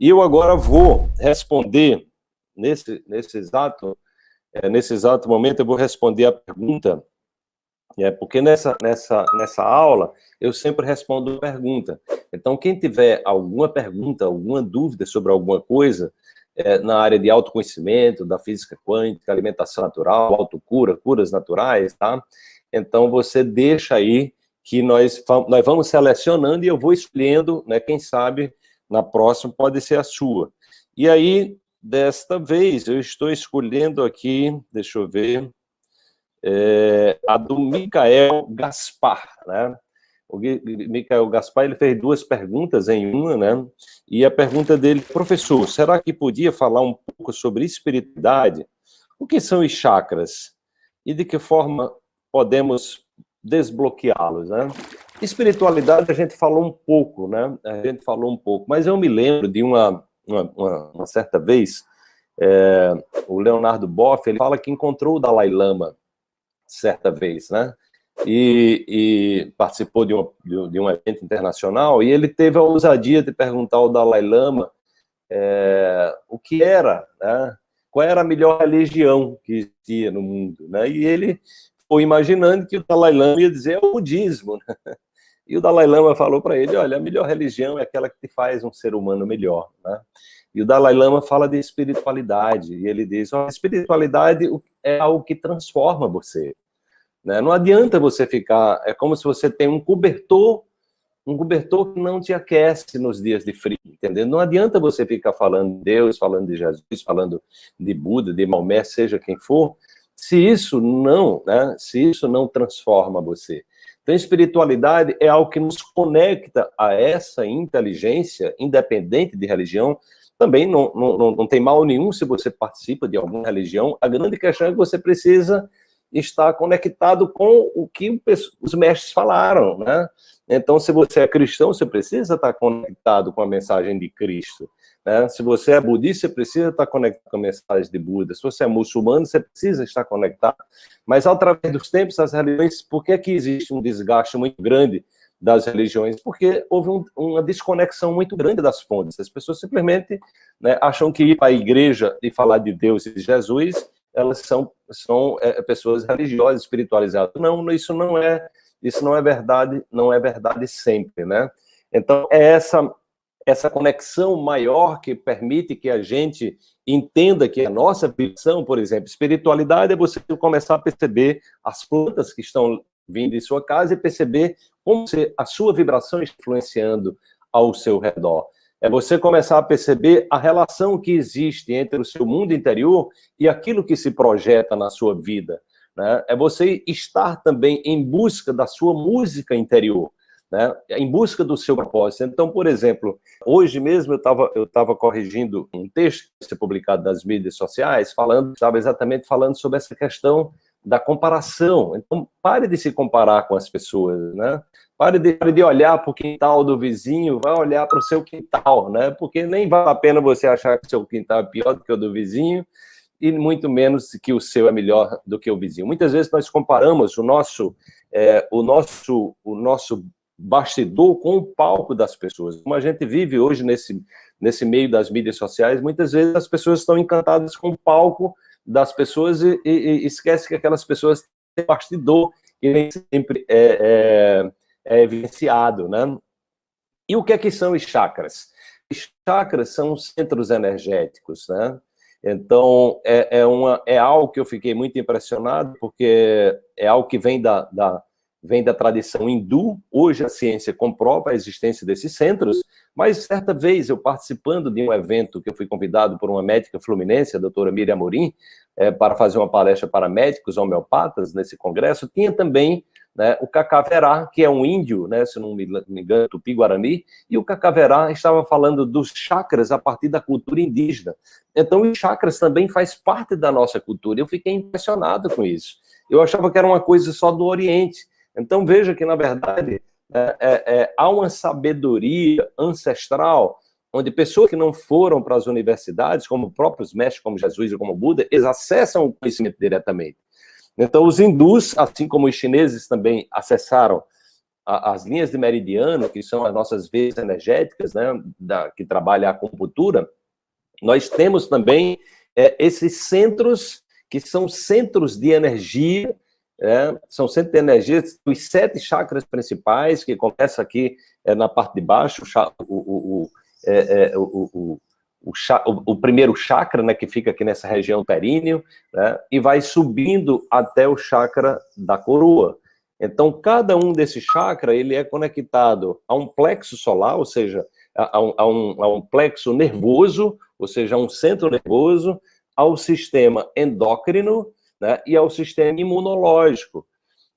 E eu agora vou responder, nesse, nesse, exato, é, nesse exato momento, eu vou responder a pergunta, é, porque nessa, nessa, nessa aula eu sempre respondo pergunta. Então, quem tiver alguma pergunta, alguma dúvida sobre alguma coisa, é, na área de autoconhecimento, da física quântica, alimentação natural, autocura, curas naturais, tá? Então, você deixa aí que nós, nós vamos selecionando e eu vou escolhendo, né, quem sabe, na próxima pode ser a sua. E aí, desta vez, eu estou escolhendo aqui, deixa eu ver, é, a do Micael Gaspar, né? O Micael Gaspar, ele fez duas perguntas em uma, né? E a pergunta dele, professor, será que podia falar um pouco sobre espiritualidade? O que são os chakras? E de que forma podemos desbloqueá-los, né? Espiritualidade a gente falou um pouco, né? A gente falou um pouco, mas eu me lembro de uma, uma, uma, uma certa vez, é, o Leonardo Boff, ele fala que encontrou o Dalai Lama, certa vez, né? E, e participou de, de, um evento internacional, e ele teve a ousadia de perguntar ao Dalai Lama é, o que era, né? qual era a melhor religião que existia no mundo, né? E ele foi imaginando que o Dalai Lama ia dizer é o budismo, né? E o Dalai Lama falou para ele, olha, a melhor religião é aquela que te faz um ser humano melhor, né? E o Dalai Lama fala de espiritualidade, e ele diz, a espiritualidade é algo que transforma você. Né? Não adianta você ficar, é como se você tem um cobertor, um cobertor que não te aquece nos dias de frio, entendeu? Não adianta você ficar falando de Deus, falando de Jesus, falando de Buda, de Maomé, seja quem for, se isso não, né, se isso não transforma você. Então, espiritualidade é algo que nos conecta a essa inteligência, independente de religião, também não, não, não tem mal nenhum se você participa de alguma religião. A grande questão é que você precisa estar conectado com o que os mestres falaram, né? Então, se você é cristão, você precisa estar conectado com a mensagem de Cristo. Né? Se você é budista, você precisa estar conectado com a mensagem de Buda. Se você é muçulmano, você precisa estar conectado. Mas, ao través dos tempos, as religiões, por que, que existe um desgaste muito grande das religiões, porque houve um, uma desconexão muito grande das fontes. As pessoas simplesmente né, acham que ir para a igreja e falar de Deus e de Jesus, elas são, são é, pessoas religiosas, espiritualizadas. Não, isso não é isso não é verdade, não é verdade sempre, né? Então, é essa, essa conexão maior que permite que a gente entenda que a nossa visão, por exemplo, espiritualidade é você começar a perceber as plantas que estão vindo em sua casa e perceber como a sua vibração está influenciando ao seu redor. É você começar a perceber a relação que existe entre o seu mundo interior e aquilo que se projeta na sua vida. Né? É você estar também em busca da sua música interior. Né, em busca do seu propósito. Então, por exemplo, hoje mesmo eu estava eu tava corrigindo um texto que foi publicado nas mídias sociais, falando, estava exatamente falando sobre essa questão da comparação. Então, pare de se comparar com as pessoas, né? Pare de, pare de olhar para o quintal do vizinho, vai olhar para o seu quintal, né? Porque nem vale a pena você achar que o seu quintal é pior do que o do vizinho, e muito menos que o seu é melhor do que o vizinho. Muitas vezes nós comparamos o nosso, é, o nosso, o nosso bastidor com o palco das pessoas. Como a gente vive hoje nesse, nesse meio das mídias sociais, muitas vezes as pessoas estão encantadas com o palco das pessoas e, e, e esquece que aquelas pessoas têm bastidor que nem sempre é, é, é evidenciado, né? E o que é que são os chakras? Os chakras são centros energéticos, né? Então, é, é, uma, é algo que eu fiquei muito impressionado, porque é algo que vem da, da, vem da tradição hindu, hoje a ciência comprova a existência desses centros, mas certa vez eu participando de um evento que eu fui convidado por uma médica fluminense, a doutora Miriam Amorim, é, para fazer uma palestra para médicos homeopatas nesse congresso, tinha também né, o Cacaverá, que é um índio, né, se não me engano, tupi-guarani, e o Cacaverá estava falando dos chakras a partir da cultura indígena. Então, os chakras também faz parte da nossa cultura. Eu fiquei impressionado com isso. Eu achava que era uma coisa só do Oriente. Então, veja que, na verdade, é, é, é, há uma sabedoria ancestral onde pessoas que não foram para as universidades, como próprios mestres, como Jesus e como Buda, eles acessam o conhecimento diretamente. Então, os hindus, assim como os chineses também acessaram as linhas de meridiano, que são as nossas veias energéticas, né, da, que trabalha a acupuntura, nós temos também é, esses centros, que são centros de energia, é, são centros de energia, os sete chakras principais, que começa aqui é, na parte de baixo, o, o, o, o, primeiro chakra, né, que fica aqui nessa região períneo, né, e vai subindo até o chakra da coroa. Então, cada um desses chakras, ele é conectado a um plexo solar, ou seja, a um, a um, a um plexo nervoso, ou seja, a um centro nervoso, ao sistema endócrino né, e ao sistema imunológico.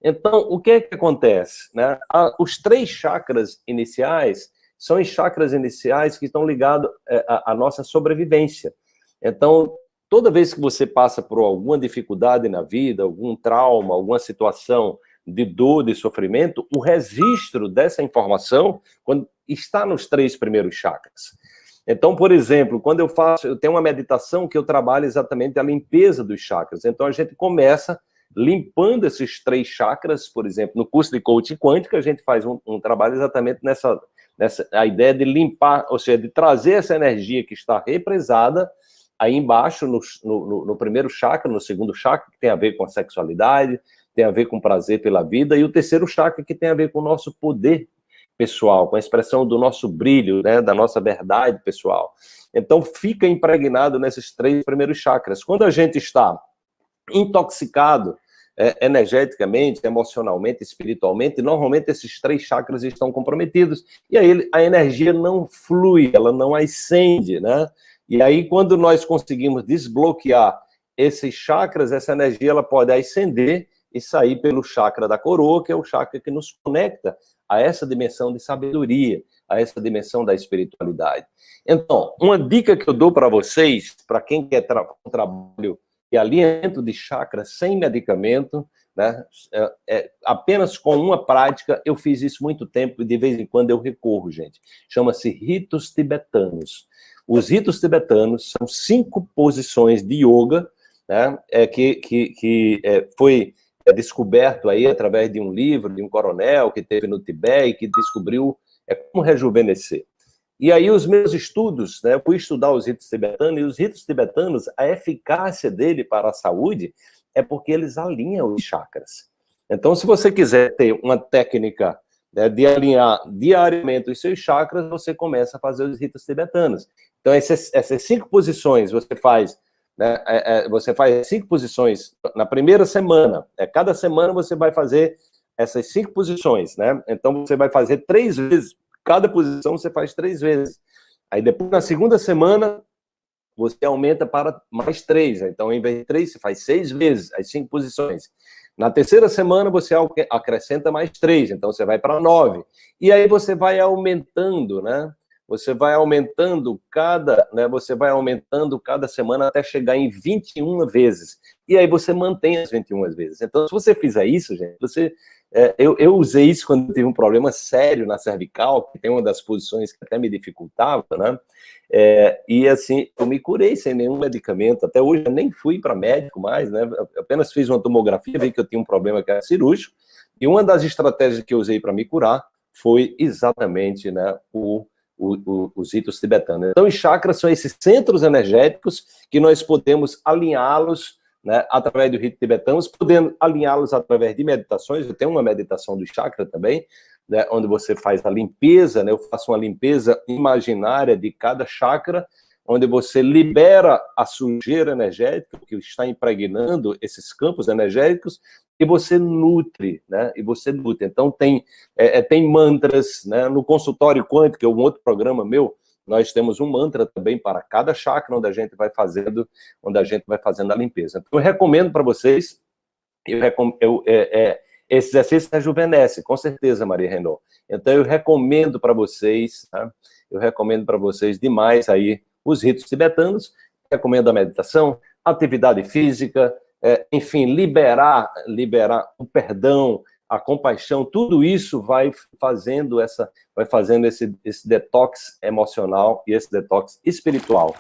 Então, o que é que acontece? Né? Os três chakras iniciais são os chakras iniciais que estão ligados é, à, nossa sobrevivência. Então, toda vez que você passa por alguma dificuldade na vida, algum trauma, alguma situação de dor, de sofrimento, o registro dessa informação está nos três primeiros chakras. Então, por exemplo, quando eu faço, eu tenho uma meditação que eu trabalho exatamente a limpeza dos chakras. Então, a gente começa limpando esses três chakras, por exemplo, no curso de coaching quântico, a gente faz um, um trabalho exatamente nessa, nessa a ideia de limpar, ou seja, de trazer essa energia que está represada aí embaixo, no, no, no primeiro chakra, no segundo chakra, que tem a ver com a sexualidade, tem a ver com prazer pela vida, e o terceiro chakra que tem a ver com o nosso poder pessoal, com a expressão do nosso brilho, né, da nossa verdade pessoal. Então, fica impregnado nesses três primeiros chakras. Quando a gente está intoxicado é, energeticamente, emocionalmente, espiritualmente, normalmente esses três chakras estão comprometidos, e aí a energia não flui, ela não ascende, né? E aí, quando nós conseguimos desbloquear esses chakras, essa energia ela pode ascender e sair pelo chakra da coroa, que é o chakra que nos conecta a essa dimensão de sabedoria, a essa dimensão da espiritualidade. Então, uma dica que eu dou para vocês, para quem quer tra um trabalho de alinhamento de chakra sem medicamento, né, é, é, apenas com uma prática, eu fiz isso muito tempo e de vez em quando eu recorro, gente. Chama-se ritos tibetanos. Os ritos tibetanos são cinco posições de yoga, né, é, que, que, que é, foi é descoberto aí através de um livro de um coronel que teve no Tibete e que descobriu é, como rejuvenescer. E aí os meus estudos, né, eu fui estudar os ritos tibetanos, e os ritos tibetanos, a eficácia dele para a saúde é porque eles alinham os chakras. Então, se você quiser ter uma técnica né, de alinhar diariamente os seus chakras, você começa a fazer os ritos tibetanos. Então, essas, essas cinco posições você faz né? É, é, você faz cinco posições na primeira semana. É, cada semana você vai fazer essas cinco posições, né? Então você vai fazer três vezes. Cada posição você faz três vezes. Aí depois, na segunda semana, você aumenta para mais três. Então, em vez de três, você faz seis vezes as cinco posições. Na terceira semana, você acrescenta mais três. Então, você vai para nove. E aí você vai aumentando, né? Você vai aumentando cada, né, você vai aumentando cada semana até chegar em 21 vezes. E aí você mantém as 21 vezes. Então, se você fizer isso, gente, você... É, eu, eu usei isso quando tive um problema sério na cervical, que tem uma das posições que até me dificultava, né? É, e assim, eu me curei sem nenhum medicamento. Até hoje eu nem fui para médico mais, né? Eu apenas fiz uma tomografia, vi que eu tinha um problema que era cirúrgico. E uma das estratégias que eu usei para me curar foi exatamente né, o o, o, os ritos tibetanos. Então, os chakras são esses centros energéticos que nós podemos alinhá-los né, através do rito tibetano, podendo alinhá-los através de meditações. Eu tenho uma meditação do chakra também, né, onde você faz a limpeza, né, eu faço uma limpeza imaginária de cada chakra, onde você libera a sujeira energética que está impregnando esses campos energéticos e você nutre, né? E você nutre. Então tem é, é, tem mantras, né? No consultório quântico, que é um outro programa meu, nós temos um mantra também para cada chakra onde a gente vai fazendo, onde a gente vai fazendo a limpeza. Então eu recomendo para vocês, eu, eu é, é, esse exercício rejuvenesce, com certeza, Maria Renault. Então eu recomendo para vocês, tá? eu recomendo para vocês demais aí os ritos tibetanos, recomendo a meditação, atividade física, é, enfim, liberar, liberar o perdão, a compaixão, tudo isso vai fazendo essa, vai fazendo esse, esse detox emocional e esse detox espiritual.